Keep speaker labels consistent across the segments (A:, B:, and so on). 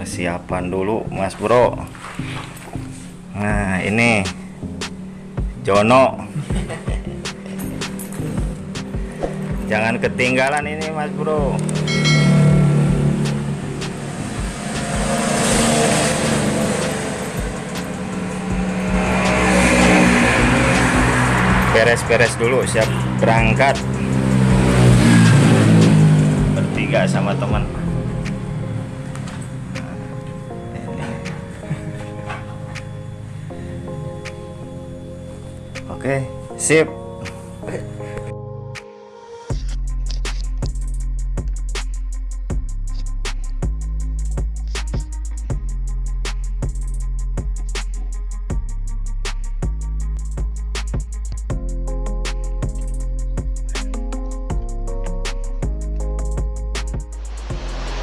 A: persiapan dulu mas bro. Nah ini Jono. Jangan ketinggalan ini mas bro. Beres-beres dulu siap berangkat. Bertiga sama teman oke sip.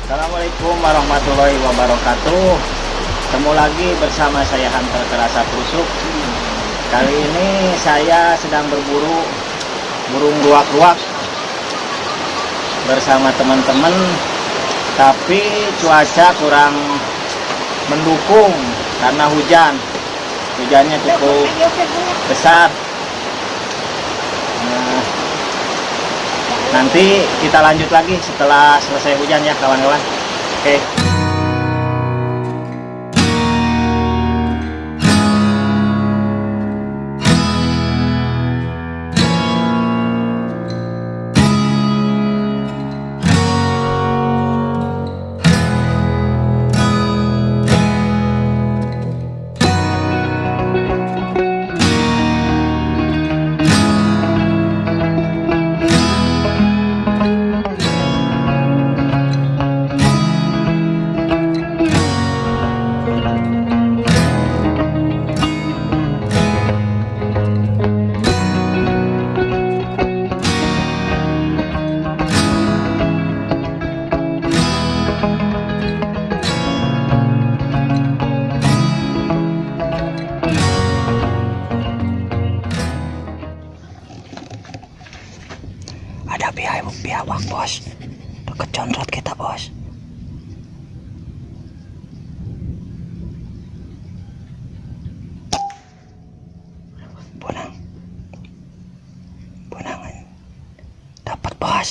A: Assalamualaikum warahmatullahi wabarakatuh. Ketemu lagi bersama saya Hunter Terasa Pusuk Kali ini saya sedang berburu burung ruak-ruak Bersama teman-teman Tapi cuaca kurang mendukung karena hujan Hujannya cukup besar Nah, Nanti kita lanjut lagi setelah selesai hujan ya kawan-kawan. Oke. Ada biawak, biawak bos. Deket conrot kita bos. Punang. Punangan. Dapat bos.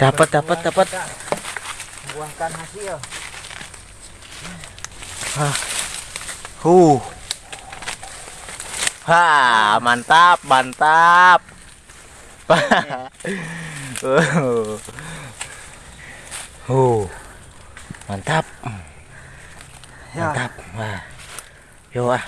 A: Dapat, dapat, dapat.
B: buahkan hasil
A: Huh. Ha, mantap, mantap. huh. Mantap.
B: Ya.
A: Mantap. Wah. Yo ah.